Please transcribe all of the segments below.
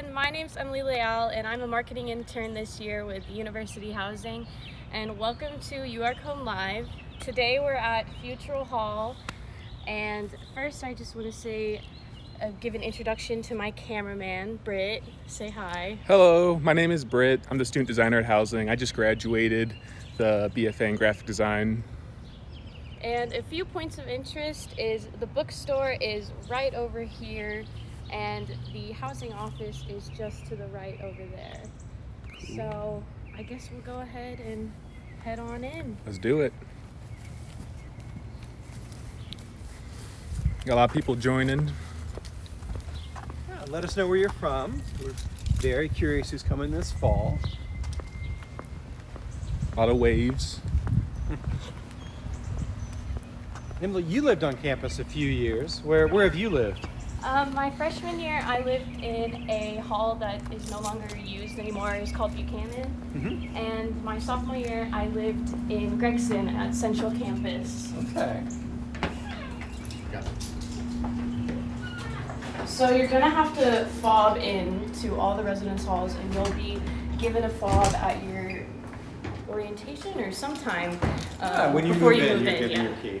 everyone. My is Emily Leal, and I'm a marketing intern this year with University Housing. And welcome to You Home Live. Today we're at Futrall Hall, and first I just want to say, uh, give an introduction to my cameraman, Britt. Say hi. Hello, my name is Britt. I'm the student designer at Housing. I just graduated the BFA in graphic design. And a few points of interest is the bookstore is right over here and the housing office is just to the right over there. So I guess we'll go ahead and head on in. Let's do it. Got a lot of people joining. Yeah, let us know where you're from. We're very curious who's coming this fall. A lot of waves. Emily, you lived on campus a few years. Where where have you lived? Um, my freshman year, I lived in a hall that is no longer used anymore. It's called Buchanan. Mm-hmm. And my sophomore year, I lived in Gregson at Central Campus. Okay. So you're gonna have to fob in to all the residence halls and you'll be given a fob at your orientation or sometime um, Ah, when you before move you in, move you're in. given Yeah. your key.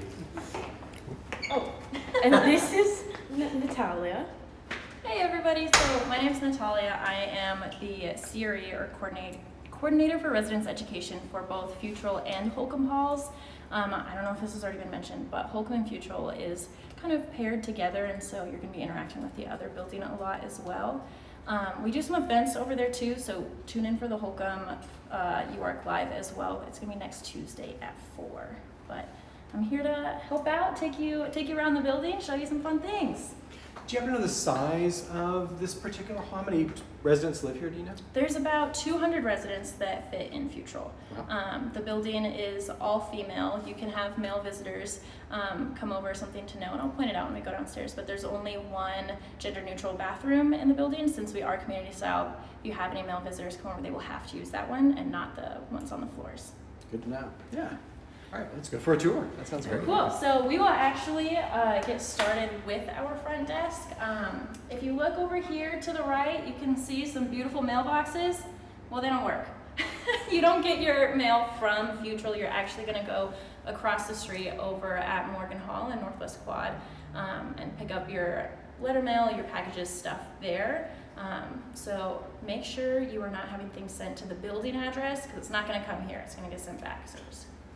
Oh, and this is N- Natalia. Hey everybody, so my name is Natalia. I am the CRE or coordinate, coordinator for residence education for both Futrall and Holcomb Halls. Um, I don't know if this has already been mentioned, but Holcomb and Futrall is kind of paired together and so you're going to be interacting with the other building a lot as well. Um, we do some events over there too, so tune in for the Holcomb uh, UARK Live as well. It's going to be next Tuesday at 4. But I'm here to help out, take you, take you around the building, show you some fun things. Do you happen to know the size of this particular hall? How many residents live here? Do you know? There's about 200 residents that fit in Futrall. Wow. Um, the building is all female. You can have male visitors um, come over, something to know, and I'll point it out when we go downstairs. But there's only one gender neutral bathroom in the building. Since we are community style, if you have any male visitors come over, they will have to use that one and not the ones on the floors. Good to know. Yeah. All right, let's go for a tour. That sounds great. Cool. So we will actually uh, get started with our front desk. Um, if you look over here to the right, you can see some beautiful mailboxes. Well, they don't work. you don't get your mail from Futrall. You're actually going to go across the street over at Morgan Hall in Northwest Quad um, and pick up your letter mail, your packages, stuff there. Um, so make sure you are not having things sent to the building address because it's not going to come here. It's going to get sent back. So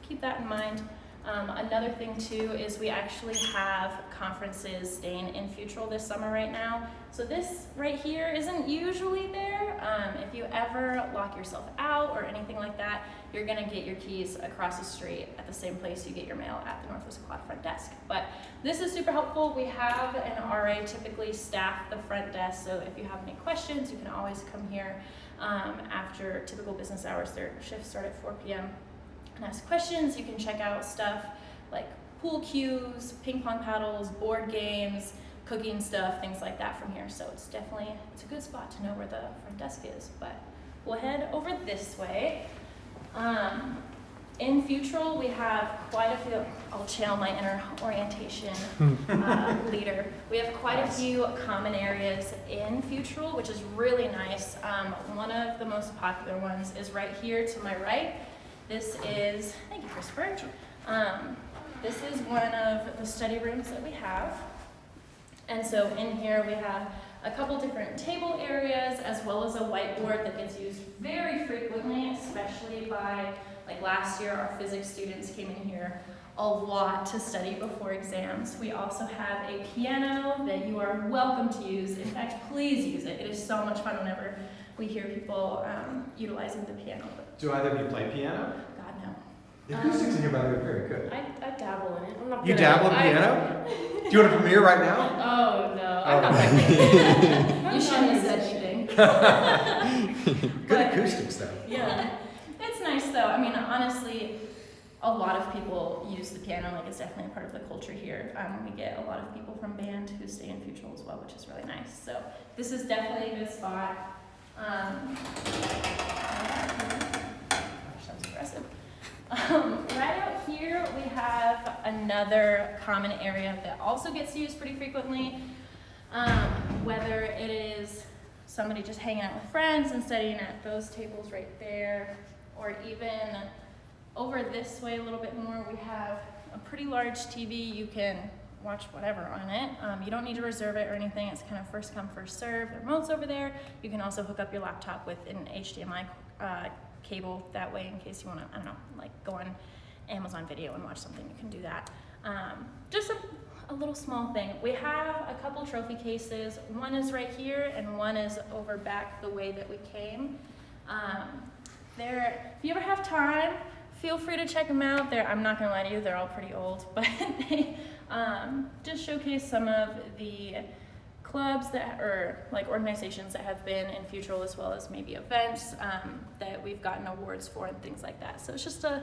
keep that in mind. Um, another thing too is we actually have conferences staying in Futrall this summer right now. So this right here isn't usually there. Um, if you ever lock yourself out or anything like that, you're gonna get your keys across the street at the same place you get your mail at the Northwest Quad front desk. But this is super helpful. We have an RA typically staff the front desk, so if you have any questions, you can always come here um, after typical business hours. Their shifts start at 4 p.m and ask questions. You can check out stuff like pool cues, ping pong paddles, board games, cooking stuff, things like that from here. So it's definitely, it's a good spot to know where the front desk is. But we'll head over this way. Um, in Futrall, we have quite a few, I'll channel my inner orientation uh, leader. We have quite a few common areas in Futrall, which is really nice. Um, one of the most popular ones is right here to my right. This is, thank you, Christopher. Um, this is one of the study rooms that we have. And so in here we have a couple different table areas as well as a whiteboard that gets used very frequently, especially by, like last year, our physics students came in here a lot to study before exams. We also have a piano that you are welcome to use. In fact, please use it. It is so much fun whenever we hear people um, utilizing the piano. Do either of you play piano? God, no. The acoustics in here, by the way, are very good. I, I dabble in it. I'm not You good at dabble in piano? Do you want to premiere right now? Oh no, Oh. I'm not that good. You shouldn't have said anything. Good But- acoustics, though. Yeah, it's nice though. I mean, honestly, a lot of people use the piano. Like it's definitely a part of the culture here. Um, we get a lot of people from band who stay in Futrall as well, which is really nice. So this is definitely a good spot. Um, that was aggressive. Um, right out here, we have another common area that also gets used pretty frequently. Um, whether it is somebody just hanging out with friends and studying at those tables right there, or even over this way a little bit more, we have a pretty large TV. You can watch whatever on it. Um, you don't need to reserve it or anything. It's kind of first come, first serve. The remote's over there. You can also hook up your laptop with an HDMI uh, cable that way in case you want to, I don't know, like go on Amazon Video and watch something. You can do that. Um, just a, a little small thing. We have a couple trophy cases. One is right here and one is over back the way that we came. Um, there, if you ever have time, feel free to check them out. They're, I'm not gonna lie to you, they're all pretty old, but they um, just showcase some of the clubs that, or like organizations that have been in Futrall as well as maybe events um, that we've gotten awards for and things like that. So it's just a,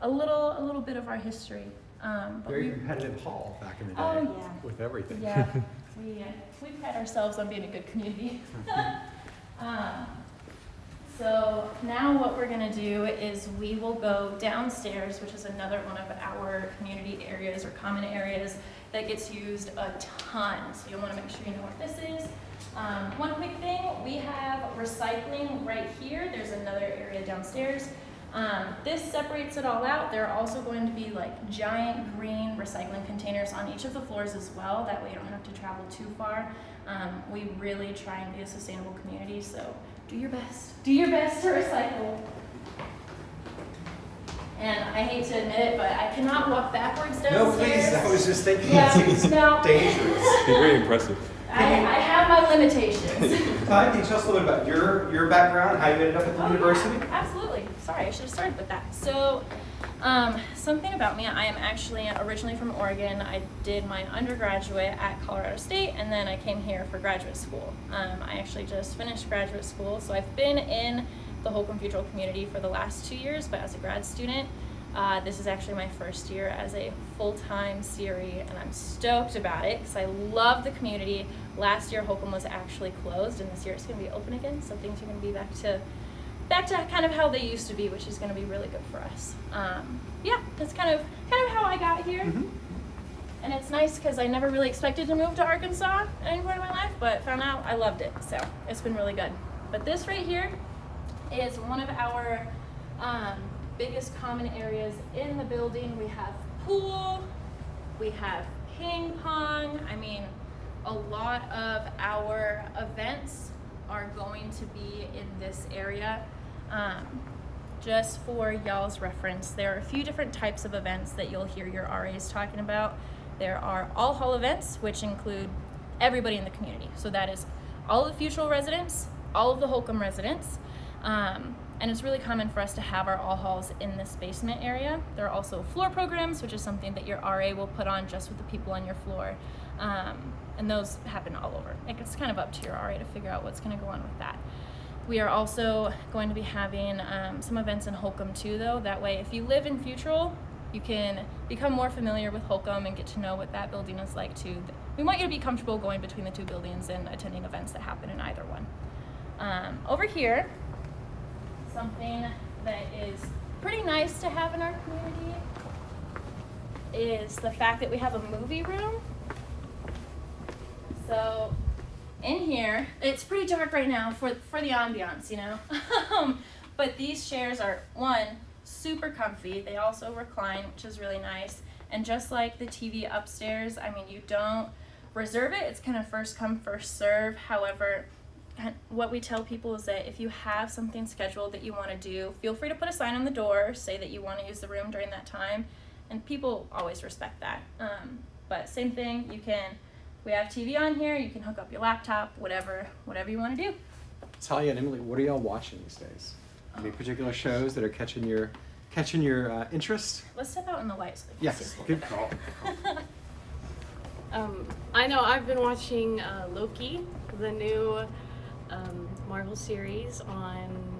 a little, a little bit of our history. Um, but Very we- competitive hall back in the day Oh, yeah. with everything. yeah, we, uh, we pride ourselves on being a good community. Um, So now what we're gonna do is we will go downstairs, which is another one of our community areas or common areas that gets used a ton. So you'll wanna make sure you know what this is. Um, one quick thing, we have recycling right here. There's another area downstairs. Um, this separates it all out. There are also going to be like giant green recycling containers on each of the floors as well. That way you don't have to travel too far. Um, we really try and be a sustainable community, so do your best. Do your best to recycle. And I hate to admit it, but I cannot walk backwards downstairs. No, please, I was just thinking, Yeah, it seems no. dangerous. Be very impressive. I, I have my limitations. Todd, can you tell us a little bit about your, your background, how you ended up at the Oh, university? yeah, absolutely. Sorry, I should have started with that. So, um, something about me, I am actually originally from Oregon. I did my undergraduate at Colorado State, and then I came here for graduate school. Um, I actually just finished graduate school, so I've been in the Holcomb Futrall community for the last two years, but as a grad student, uh, this is actually my first year as a full-time CRE, and I'm stoked about it because I love the community. Last year, Holcomb was actually closed, and this year it's going to be open again, so things are going to be back to back to kind of how they used to be, which is going to be really good for us. Um, yeah, that's kind of kind of how I got here, Mhm. and it's nice because I never really expected to move to Arkansas at any point in my life, but found out I loved it, so it's been really good. But this right here is one of our um, biggest common areas in the building. We have pool, we have ping pong. I mean, a lot of our events are going to be in this area. Um, just for y'all's reference, there are a few different types of events that you'll hear your RAs talking about. There are all hall events, which include everybody in the community. So that is all of the Futrall residents, all of the Holcomb residents. Um, and it's really common for us to have our all halls in this basement area. There are also floor programs, which is something that your RA will put on just with the people on your floor. Um, and those happen all over. Like, It's kind of up to your RA to figure out what's going to go on with that. We are also going to be having um, some events in Holcomb too, though. That way, if you live in Futrall, you can become more familiar with Holcomb and get to know what that building is like too. We want you to be comfortable going between the two buildings and attending events that happen in either one. Um, over here, something that is pretty nice to have in our community is the fact that we have a movie room. So in here, it's pretty dark right now for, for the ambiance, you know? Um, but these chairs are, one, super comfy. They also recline, which is really nice. And just like the TV upstairs, I mean, you don't reserve it. It's kind of first come, first serve. However, what we tell people is that if you have something scheduled that you want to do, feel free to put a sign on the door, say that you want to use the room during that time, and people always respect that. Um, but same thing, you can. We have TV on here. You can hook up your laptop, whatever, whatever you want to do. Talia and Emily, what are y'all watching these days? Any particular shows that are catching your catching your uh, interest? Let's step out in the light so they see Yes, us a little good call. Um, I know I've been watching uh, Loki, the new um, Marvel series on Am-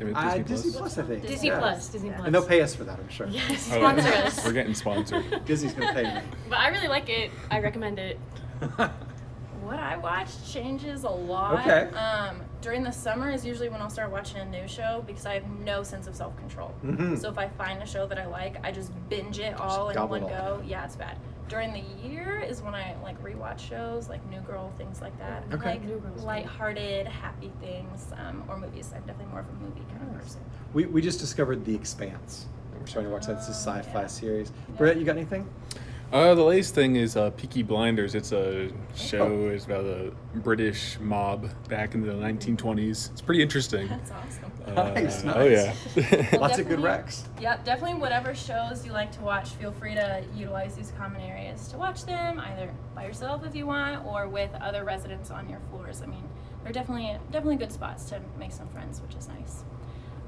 Disney Uh, Plus. Disney Plus, I think. Disney Yeah. Plus. Disney Plus. And they'll pay us for that, I'm sure. Yes, Oh, yeah. sponsor us. We're getting sponsored. Disney's gonna pay me. But I really like it. I recommend it. What I watch changes a lot. Okay. Um, during the summer is usually when I'll start watching a new show because I have no sense of self control. Mhm. So if I find a show that I like, I just binge it all in one it all. go. Yeah, it's bad. During the year is when I like rewatch shows like New Girl, things like that. Okay. Like New Girl's lighthearted, happy things, um, or movies. I'm definitely more of a movie kind of person. We, we just discovered The Expanse. We're starting to watch that. It's a Oh, sci-fi yeah. series. Yeah. Brett, you got anything? Uh, the latest thing is uh, Peaky Blinders. It's a show. Oh. It's about a British mob back in the 1920s. It's pretty interesting. That's awesome. Nice, Uh, Oh yeah. Well, Lots of good definitely- recs. Yep, definitely whatever shows you like to watch, feel free to utilize these common areas to watch them, either by yourself if you want, or with other residents on your floors. I mean, they're definitely definitely good spots to make some friends, which is nice.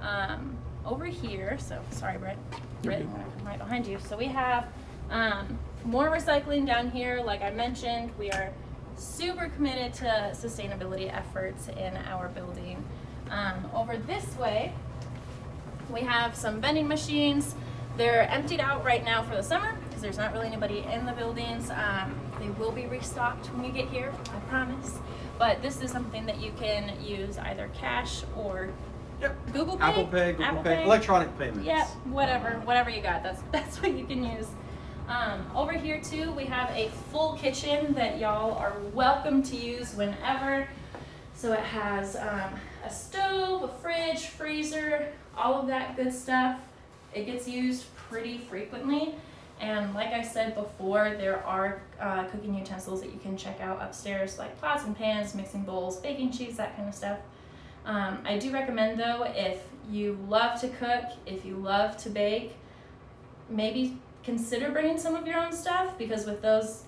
Um, over here, so sorry, Brett, You're Brett. I'm right behind you. So we have um, more recycling down here. Like I mentioned, we are super committed to sustainability efforts in our building. Um, over this way, we have some vending machines. They're emptied out right now for the summer because there's not really anybody in the buildings. Um, they will be restocked when you get here, I promise. But this is something that you can use either cash or Yep. Google Pay. Apple Pay, Google Apple Pay, electronic payments. yeah, whatever, whatever you got. That's that's what you can use. Um, over here too, we have a full kitchen that y'all are welcome to use whenever. So it has um, a stove, a fridge, freezer, all of that good stuff. It gets used pretty frequently. And like I said before, there are uh, cooking utensils that you can check out upstairs, like pots and pans, mixing bowls, baking sheets, that kind of stuff. Um, I do recommend though, if you love to cook, if you love to bake, maybe consider bringing some of your own stuff because with those,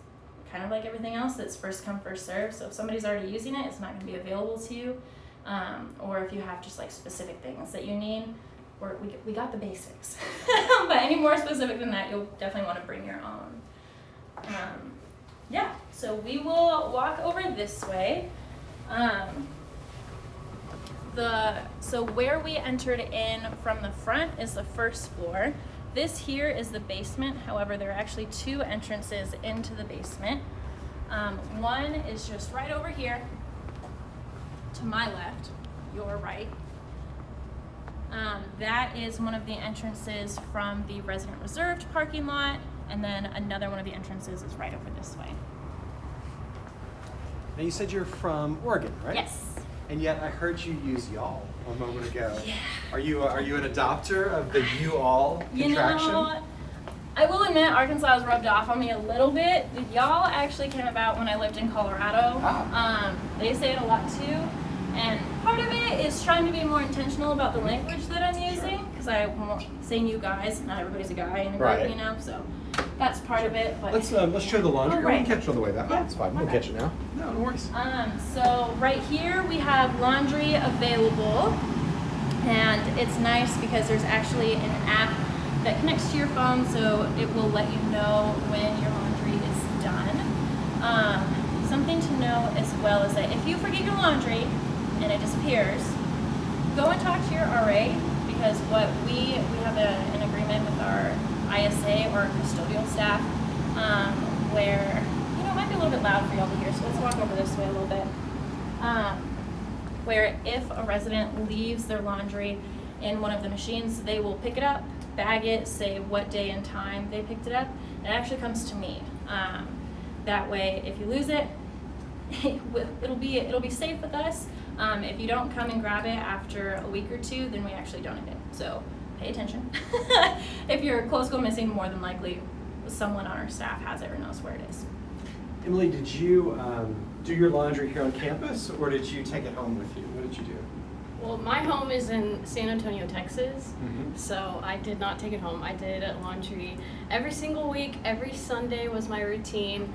kind of like everything else, it's first come, first serve. So if somebody's already using it, it's not going to be available to you. Um, or if you have just like specific things that you need, we're, we, we got the basics. but any more specific than that, you'll definitely want to bring your own. Um, yeah, so we will walk over this way. Um, the so where we entered in from the front is the first floor. This here is the basement. However, there are actually two entrances into the basement. Um, one is just right over here to my left, your right. Um, that is one of the entrances from the resident reserved parking lot, and then another one of the entrances is right over this way. Now you said you're from Oregon, right? Yes. And yet I heard you use y'all a moment ago. Yeah. Are you are you an adopter of the you all contraction? You know, I will admit Arkansas has rubbed off on me a little bit. Y'all actually came about when I lived in Colorado. Ah. Um, they say it a lot too. And part of it is trying to be more intentional about the language that I'm using because I won't saying you guys, not everybody's a guy in a group, Right. you know, so that's part of it. But Let's uh, let's show the laundry. Oh, room. We right. can catch it on the way back. Yeah, That's fine. We'll okay. catch it now. No, no worries. Um, so right here we have laundry available and it's nice because there's actually an app that connects to your phone so it will let you know when your laundry is done. Um, something to know as well is that if you forget your laundry and it disappears, go and talk to your RA because what we we have a, an agreement with our ISA or custodial staff um, where you know it might be a little bit loud for y'all to hear, so let's walk over this way a little bit. Um, where if a resident leaves their laundry in one of the machines, they will pick it up, bag it, say what day and time they picked it up. It actually comes to me. Um, that way, if you lose it, it'll be it'll be safe with us. Um, if you don't come and grab it after a week or two, then we actually donate it. So pay attention. if your clothes go missing, more than likely someone on our staff has it or knows where it is. Emily, did you um, do your laundry here on campus, or did you take it home with you? What did you do? Well, my home is in San Antonio, Texas. Mhm. So I did not take it home. I did laundry every single week. Every Sunday was my routine,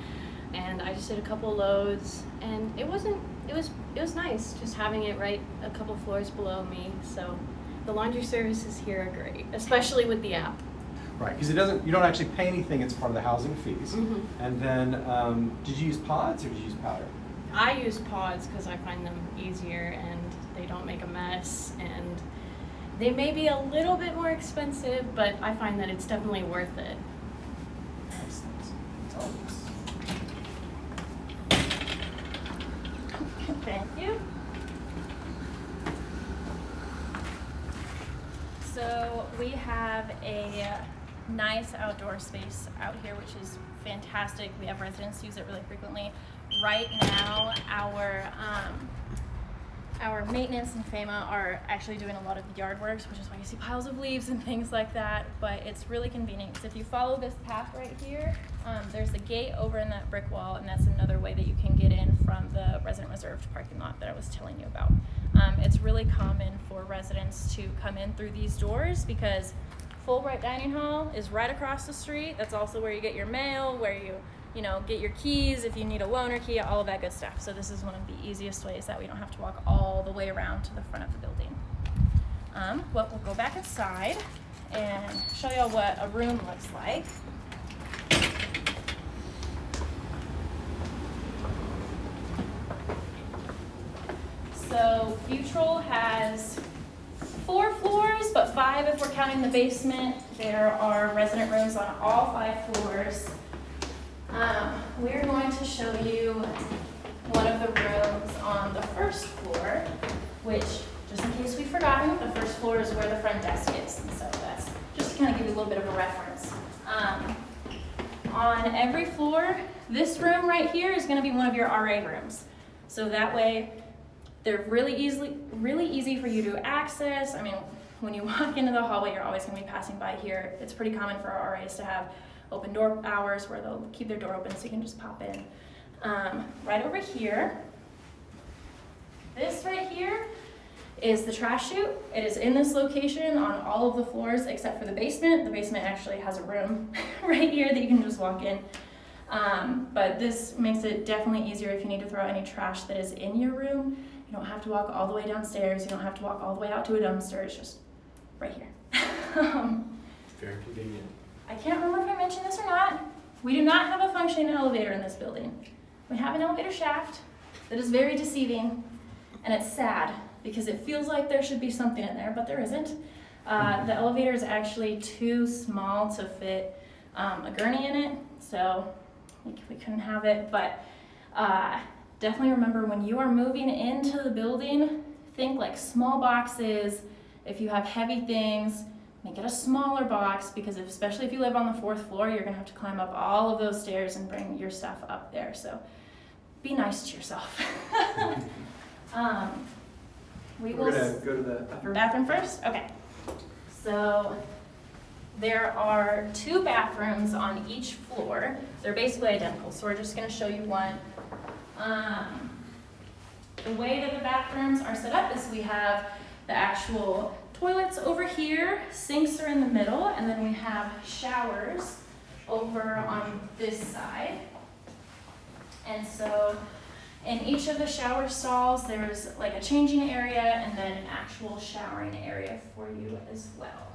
and I just did a couple loads, and it wasn't. It was. It was nice just having it right a couple floors below me. So the laundry services here are great, especially with the app. Right, because it doesn't. You don't actually pay anything. It's part of the housing fees. Mhm. And then, um, did you use pods or did you use powder? I use pods because I find them easier and they don't make a mess and they may be a little bit more expensive, but I find that it's definitely worth it. Nice, nice. Tell us. Thank you. So we have a nice outdoor space out here, which is fantastic. We have residents use it really frequently. Right now, our um, our maintenance and FAMA are actually doing a lot of yard works, which is why you see piles of leaves and things like that. But it's really convenient because if you follow this path right here, um, there's a gate over in that brick wall, and that's another way that you can get in from the resident reserved parking lot that I was telling you about. Um, it's really common for residents to come in through these doors because Fulbright Dining Hall is right across the street. That's also where you get your mail, where you, you know, get your keys if you need a loaner key, all of that good stuff. So this is one of the easiest ways that we don't have to walk all the way around to the front of the building. Um, well, we'll go back inside and show y'all what a room looks like. So Futrall has four floors, but five if we're counting the basement. There are resident rooms on all five floors. Um, we're going to show you one of the rooms on the first floor, which, just in case we've forgotten, the first floor is where the front desk is. And so that's just to kind of give you a little bit of a reference. Um, on every floor, this room right here is going to be one of your RA rooms. So that way, they're really easily, really easy for you to access. I mean, when you walk into the hallway, you're always going to be passing by here. It's pretty common for our RAs to have open door hours where they'll keep their door open so you can just pop in. Um, right over here, this right here is the trash chute. It is in this location on all of the floors except for the basement. The basement actually has a room right here that you can just walk in. Um, but this makes it definitely easier if you need to throw any trash that is in your room. You don't have to walk all the way downstairs. You don't have to walk all the way out to a dumpster. It's just right here. um, Very convenient. I can't remember if I mentioned this or not. We do not have a functioning elevator in this building. We have an elevator shaft that is very deceiving, and it's sad because it feels like there should be something in there, but there isn't. Uh, the elevator is actually too small to fit um, a gurney in it, so we, we couldn't have it. But uh, definitely remember when you are moving into the building, think like small boxes. If you have heavy things, make it a smaller box because if, especially if you live on the fourth floor, you're gonna have to climb up all of those stairs and bring your stuff up there. So be nice to yourself. um, we We're s- gonna go to the bathroom. Bathroom first? Okay. So there are two bathrooms on each floor. They're basically identical, so we're just gonna show you one. Um, the way that the bathrooms are set up is we have the actual toilets over here, sinks are in the middle, and then we have showers over on this side. And so in each of the shower stalls, there's like a changing area and then an actual showering area for you as well.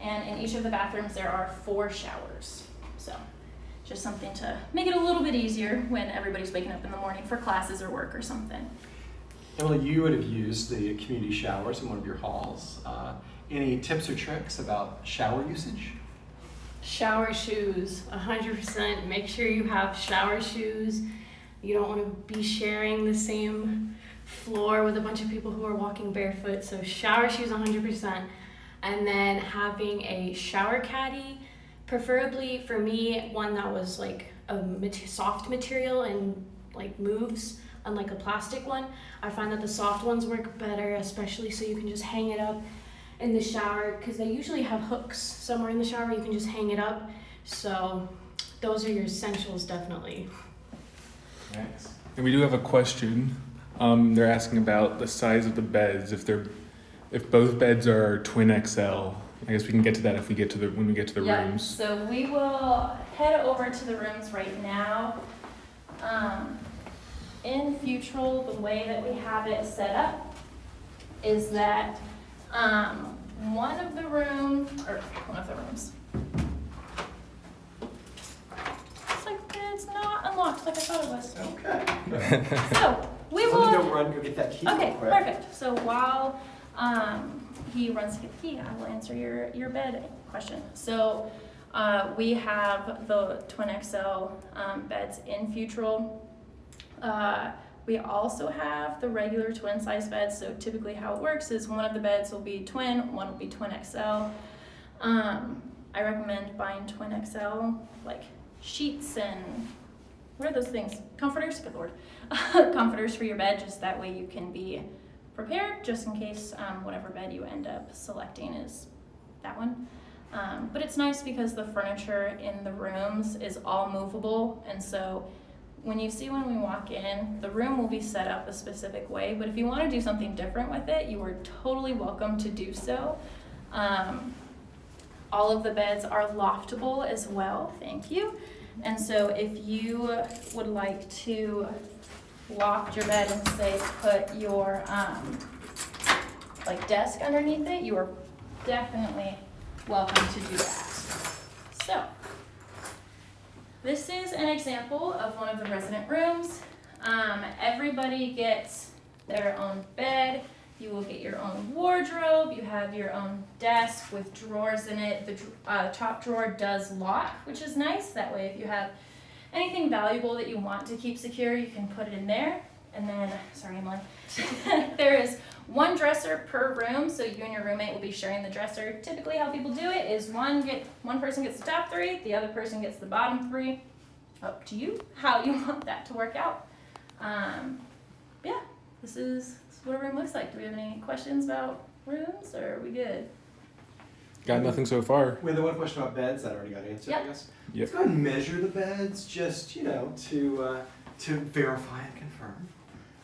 And in each of the bathrooms, there are four showers. So just something to make it a little bit easier when everybody's waking up in the morning for classes or work or something. Emily, you would have used the community showers in one of your halls. Uh, any tips or tricks about shower usage? Shower shoes, 100%. Make sure you have shower shoes. You don't want to be sharing the same floor with a bunch of people who are walking barefoot. So, shower shoes, 100%. And then having a shower caddy, preferably for me, one that was like a soft material and like moves, unlike a plastic one. I find that the soft ones work better, especially so you can just hang it up in the shower because they usually have hooks somewhere in the shower you can just hang it up so those are your essentials definitely Thanks. And we do have a question. Um, they're asking about the size of the beds. If they're, if both beds are twin XL, I guess we can get to that if we get to the when we get to the Yeah, rooms. So we will head over to the rooms right now. Um, in Futrall, the way that we have it set up is that, um, one of the rooms, or one of the rooms. It's like, it's not unlocked like I thought it was. Okay. So, we will. Let will. me go run, go get that key Okay, perfect. So while um, he runs to get the key, I will answer your, your bed question. So uh, we have the twin XL um, beds in Futrall. Uh, we also have the regular twin size beds. So typically how it works is one of the beds will be twin, one will be twin XL. Um, I recommend buying Twin XL, like sheets and what are those things? Comforters, good lord. Comforters for your bed, just that way you can be prepared just in case um, whatever bed you end up selecting is that one. Um, but it's nice because the furniture in the rooms is all movable, and so when you see when we walk in, the room will be set up a specific way. But if you want to do something different with it, you are totally welcome to do so. Um, all of the beds are loftable as well. Thank you. And so if you would like to loft your bed and say put your um, like desk underneath it, you are definitely welcome to do that. So this is an example of one of the resident rooms. Um, everybody gets their own bed. You will get your own wardrobe. You have your own desk with drawers in it. The uh, top drawer does lock, which is nice. That way, if you have anything valuable that you want to keep secure, you can put it in there. And then, sorry, Emily, there is one dresser per room, so you and your roommate will be sharing the dresser. Typically, how people do it is one get one person gets the top three, the other person gets the bottom three. Up to you how you want that to work out. Um, yeah, this is, this is what a room looks like. Do we have any questions about rooms, or are we good? Got nothing so far. We had the one question about beds that already got answered, I guess. Yep. Let's go ahead and measure the beds, just, you know, to, uh, to verify and confirm.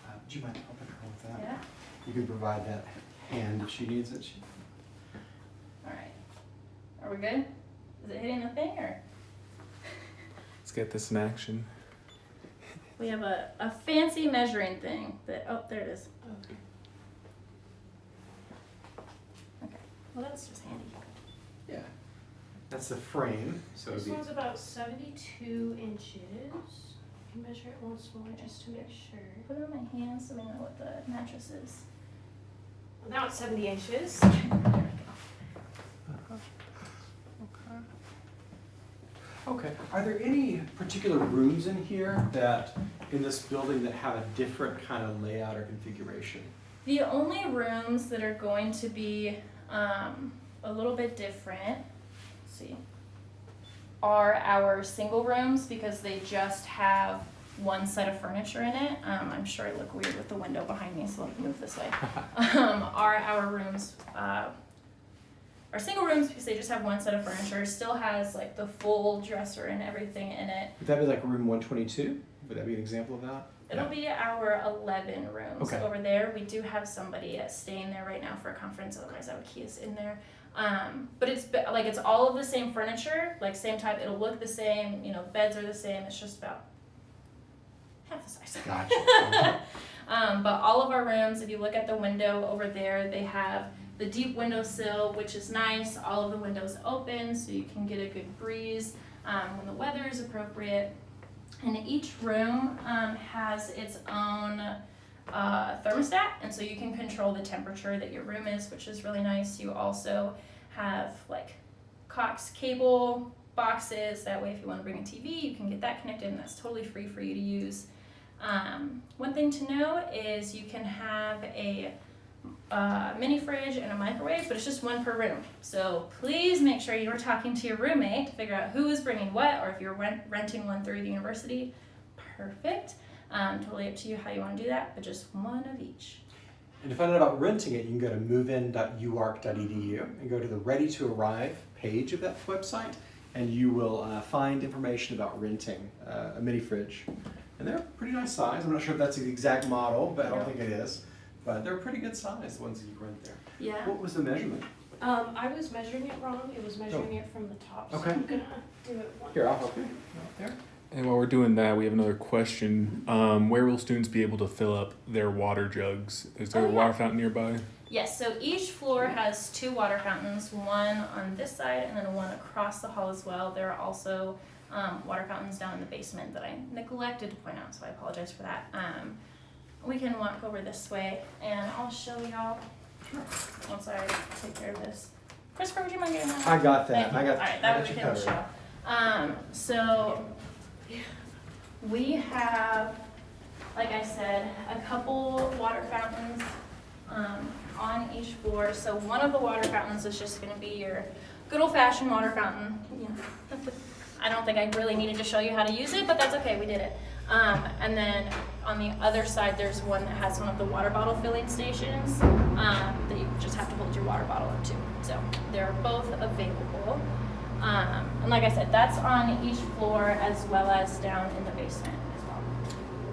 Uh, Would you mind helping her with that? Yeah. You can provide that hand if she needs it. She- All right. Are we good? Is it hitting the thing, or? Let's get this in action. We have a, a fancy measuring thing that, oh, there it is. Okay, well, that's just handy. Yeah. That's the frame, so This it'd be, one's about 72 inches. I can measure it once more just to make sure. Put it on my hands so we know what the mattress is. Now it's 70 inches. There we go. okay. Are there any particular rooms in here that, in this building, that have a different kind of layout or configuration? The only rooms that are going to be um, a little bit different, let's see, are our single rooms because they just have one set of furniture in it. Um, I'm sure I look weird with the window behind me, so let me move this way. um, are our rooms, uh, our single rooms because they just have one set of furniture, still has like the full dresser and everything in it. Would that be like room one twenty-two? Would that be an example of that? It'll be our 11 rooms Okay. over there. We do have somebody staying there right now for a conference, otherwise I would key us in there. Um, but it's like it's all of the same furniture, like same type. It'll look the same. You know, beds are the same. It's just about half the size. Gotcha. um, but all of our rooms, if you look at the window over there, they have the deep windowsill, which is nice. All of the windows open, so you can get a good breeze um, when the weather is appropriate. And each room um, has its own uh, thermostat, and so you can control the temperature that your room is, which is really nice. You also have like Cox cable boxes. That way, if you want to bring a TV, you can get that connected, and that's totally free for you to use. Um, one thing to know is you can have a uh, mini fridge and a microwave, but it's just one per room. So please make sure you're talking to your roommate to figure out who is bringing what, or if you're rent- renting one through the university, perfect. Um, totally up to you how you want to do that, but just one of each. And to find out about renting it, you can go to movein.uark.edu and go to the Ready to Arrive page of that website, and you will uh, find information about renting uh, a mini fridge. And they're a pretty nice size. I'm not sure if that's the exact model, but I don't think it is. But they're pretty good size, the ones that you rent there. Yeah. What was the measurement? Um, I was measuring it wrong. It was measuring it from the top. So Okay. I'm gonna do it one. Here, I'll help you. Right there. And while we're doing that, we have another question. Um, where will students be able to fill up their water jugs? Is there Oh, a yeah. water fountain nearby? Yes, so each floor has two water fountains, one on this side and then one across the hall as well. There are also um, water fountains down in the basement that I neglected to point out, so I apologize for that. Um, we can walk over this way and I'll show y'all once I take care of this. Christopher, would you mind getting that? I got that. I got, that. All right, I that got way you we can covered. show. Um, so we have, like I said, a couple water fountains um, on each floor. So one of the water fountains is just going to be your good old fashioned water fountain. Know, I don't think I really needed to show you how to use it, but that's okay, we did it. Um, and then on the other side, there's one that has one of the water bottle filling stations um, that you just have to hold your water bottle up to. So they're both available. Um, and like I said, that's on each floor as well as down in the basement as well.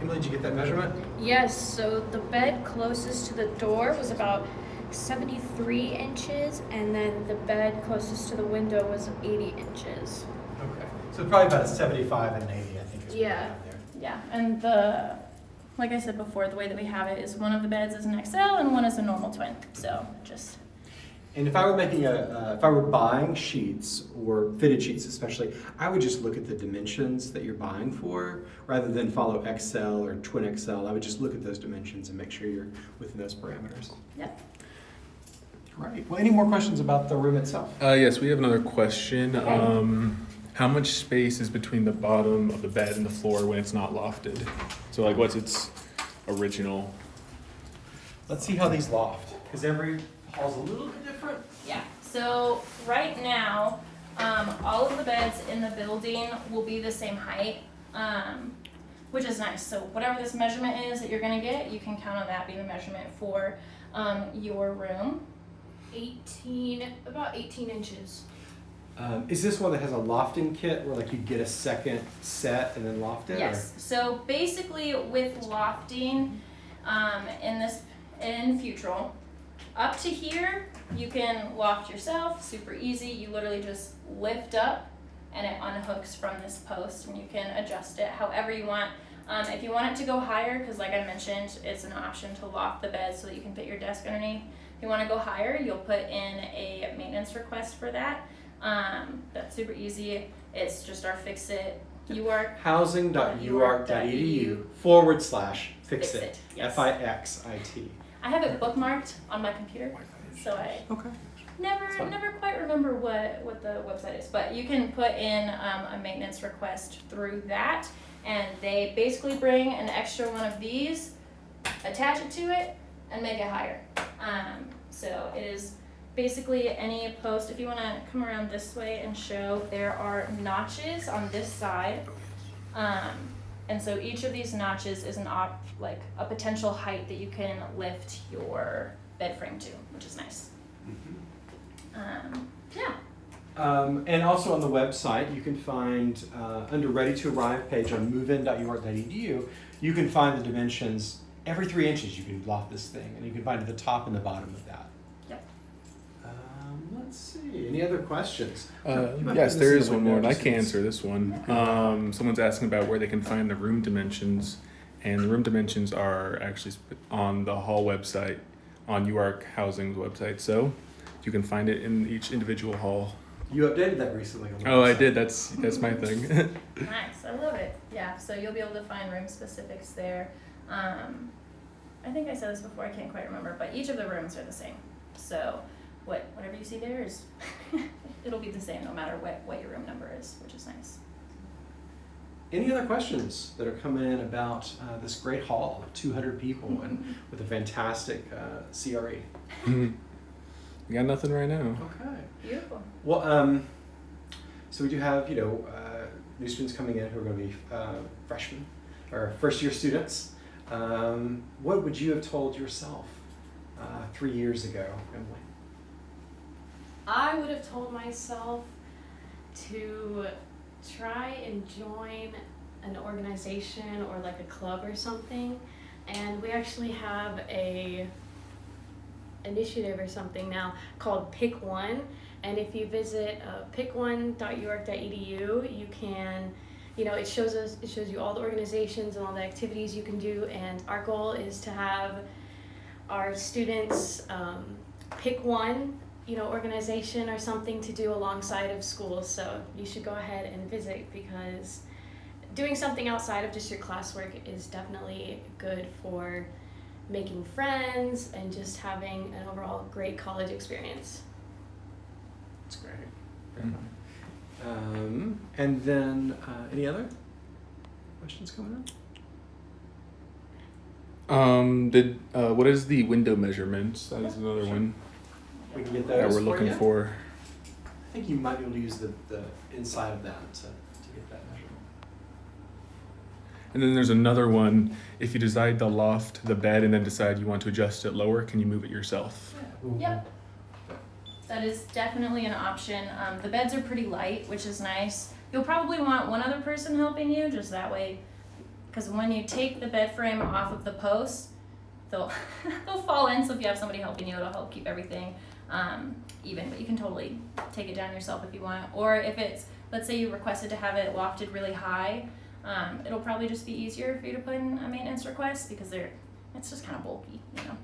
Emily, did you get that measurement? Yes, so the bed closest to the door was about 73 inches, and then the bed closest to the window was 80 inches. Okay. So probably about a 75 and an 80, I think is Yeah. there. Yeah, and the, like I said before, the way that we have it is one of the beds is an XL and one is a normal twin. So just, And if I were making a, uh, if I were buying sheets or fitted sheets especially, I would just look at the dimensions that you're buying for rather than follow XL or twin XL. I would just look at those dimensions and make sure you're within those parameters. yeah. Right. Well, any more questions about the room itself? Uh, yes, we have another question. Um, how much space is between the bottom of the bed and the floor when it's not lofted? So like, what's its original? Let's see how these loft, because every hall's a little bit different. Yeah, so right now, um, all of the beds in the building will be the same height, um, which is nice. So whatever this measurement is that you're gonna get, you can count on that being the measurement for, um, your room. 18, about 18 inches. Um, is this one that has a lofting kit where like you get a second set and then loft it? or- Yes, so basically with lofting, um, in this, in Futrall, up to here, you can loft yourself, super easy, you literally just lift up and it unhooks from this post and you can adjust it however you want. Um, if you want it to go higher, cause like I mentioned, it's an option to loft the bed so that you can fit your desk underneath. If you wanna go higher, you'll put in a maintenance request for that. Um, that's super easy, it's just our fix it, you are housing.uark.edu forward slash fix it. F I X I T. I have it bookmarked on my computer, so I Okay. never never quite remember what what the website is. But you can put in um, a maintenance request through that, and they basically bring an extra one of these, attach it to it, and make it higher. Um, so it is basically any post. If you want to come around this way and show, there are notches on this side. Um, and so each of these notches is an op, like a potential height that you can lift your bed frame to, which is nice. Um, yeah. Um, and also on the website, you can find uh, under Ready to Arrive page on movein.uark.edu, you can find the dimensions. Every three inches, you can loft this thing, and you can find the top and the bottom of that. Yep. Let's see. Any other questions? Uh, yes, put this there in is the one more, and I can in answer this one. Um, someone's asking about where they can find the room dimensions, and the room dimensions are actually on the hall website, on UARK Housing's website. So you can find it in each individual hall. You updated that recently. On the Oh, I did. That's that's my thing. Nice. I love it. Yeah. So you'll be able to find room specifics there. Um, I think I said this before. I can't quite remember, but each of the rooms are the same. So what whatever you see there is, it'll be the same no matter what what your room number is, which is nice. Any other questions that are coming in about uh, this great hall of 200 people and with a fantastic uh, CRE? we got nothing right now. Okay. Beautiful. Well, um, so we do have, you know, uh, new students coming in who are going to be uh, freshmen or first year students. Um, what would you have told yourself uh, three years ago, Emily? I would have told myself to try and join an organization or like a club or something. And we actually have a initiative or something now called Pick One. And if you visit uh, pickone.uark.edu, you can, you know, it shows us, it shows you all the organizations and all the activities you can do. And our goal is to have our students um, pick one you know organization or something to do alongside of school so you should go ahead and visit because doing something outside of just your classwork is definitely good for making friends and just having an overall great college experience That's great. Very fun. Um, and then, uh, any other questions coming up? Um, did uh, what is the window measurements? That is another one We can get that those we're looking you. for. I think you might be able to use the, the inside of that to, to get that measurement. And then there's another one. If you decide the loft, the bed, and then decide you want to adjust it lower, can you move it yourself? Yeah. Yep. That is definitely an option. Um, the beds are pretty light, which is nice. You'll probably want one other person helping you, just that way, because when you take the bed frame off of the post, they'll they'll fall in. So if you have somebody helping you, it'll help keep everything um, even. But you can totally take it down yourself if you want. Or if it's let's say you requested to have it lofted really high, um, it'll probably just be easier for you to put in a maintenance request because they're it's just kind of bulky, you know.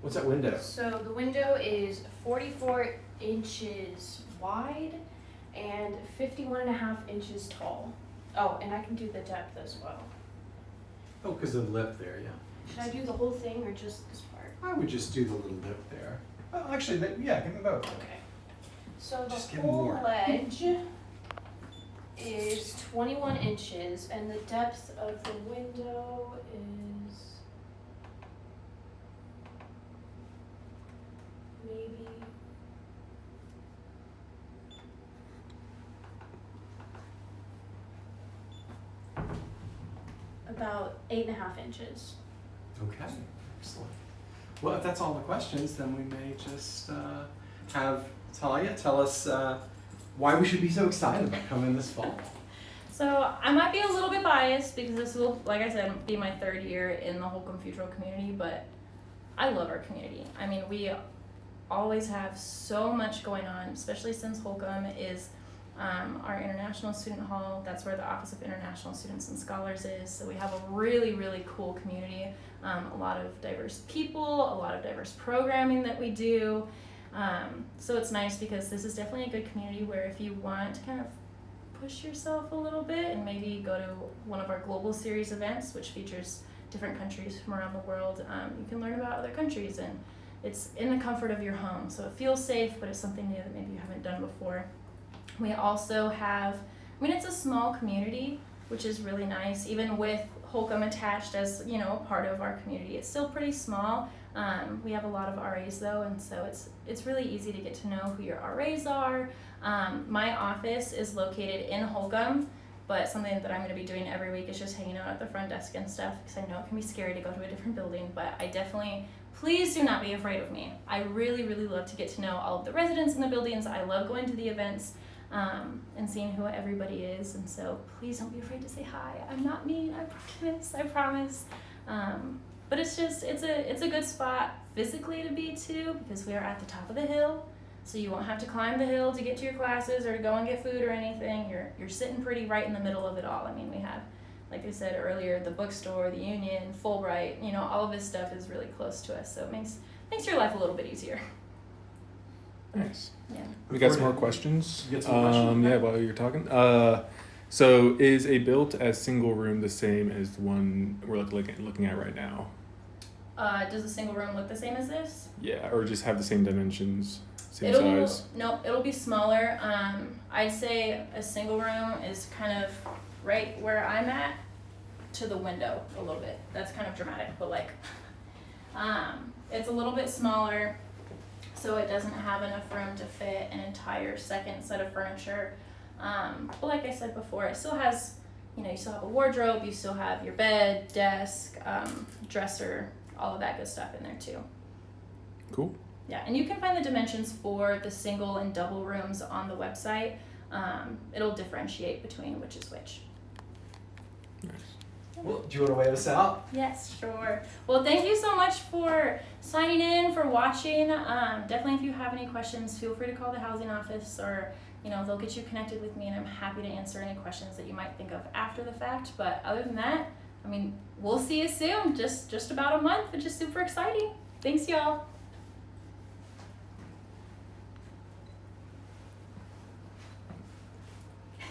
What's that window? So the window is 44 inches wide and 51 and a half inches tall. Oh, and I can do the depth as well. Oh, because of the lip there, yeah. Should I do the whole thing or just this part? I would just do the little lip there. Well, actually, that, yeah, give me both. Okay. So the Just give whole more. ledge is 21 inches and the depth of the window is maybe about eight and a half inches. Okay, excellent. Well, if that's all the questions, then we may just uh, have Talia tell us uh, why we should be so excited about coming this fall. So I might be a little bit biased because this will, like I said, be my third year in the Holcombe Futrall community, but I love our community. I mean, we always have so much going on, especially since Holcombe is um, our international student hall. That's where the Office of International Students and Scholars is. So we have a really, really cool community. Um, a lot of diverse people, a lot of diverse programming that we do. Um, so it's nice because this is definitely a good community where if you want to kind of push yourself a little bit and maybe go to one of our global series events, which features different countries from around the world, um, you can learn about other countries and it's in the comfort of your home. So it feels safe, but it's something new that maybe you haven't done before. We also have, I mean, it's a small community, which is really nice. Even with Holcombe attached as, you know, a part of our community, it's still pretty small. Um, we have a lot of RAs though, and so it's it's really easy to get to know who your RAs are. Um, my office is located in Holcombe, but something that I'm going to be doing every week is just hanging out at the front desk and stuff because I know it can be scary to go to a different building. But I definitely, please do not be afraid of me. I really, really love to get to know all of the residents in the buildings. I love going to the events um, and seeing who everybody is. And so please don't be afraid to say hi. I'm not mean. I promise. I promise. Um, but it's just it's a it's a good spot physically to be too because we are at the top of the hill so you won't have to climb the hill to get to your classes or to go and get food or anything you're you're sitting pretty right in the middle of it all i mean we have like i said earlier the bookstore the union fulbright you know all of this stuff is really close to us so it makes makes your life a little bit easier Nice. yeah We got some more questions. You got some more questions? Um, yeah, while you're talking. Uh, so is a built as single room the same as the one we're look, looking looking at right now? uh, does a single room look the same as this Yeah, or just have the same dimensions, same it'll size. no it'll be smaller um i'd say a single room is kind of right where i'm at to the window a little bit that's kind of dramatic but like um it's a little bit smaller so it doesn't have enough room to fit an entire second set of furniture um but like i said before it still has you know you still have a wardrobe you still have your bed desk um, dresser all of that good stuff in there too Cool. yeah, and you can find the dimensions for the single and double rooms on the website. Um, it'll differentiate between which is which. Nice. Well, do you want to wave us out? Yes, sure. Well, thank you so much for signing in, for watching. Um, definitely, if you have any questions, feel free to call the housing office or you know they'll get you connected with me, and I'm happy to answer any questions that you might think of after the fact. But other than that, I mean, we'll see you soon. Just just about a month, which is super exciting. Thanks, y'all.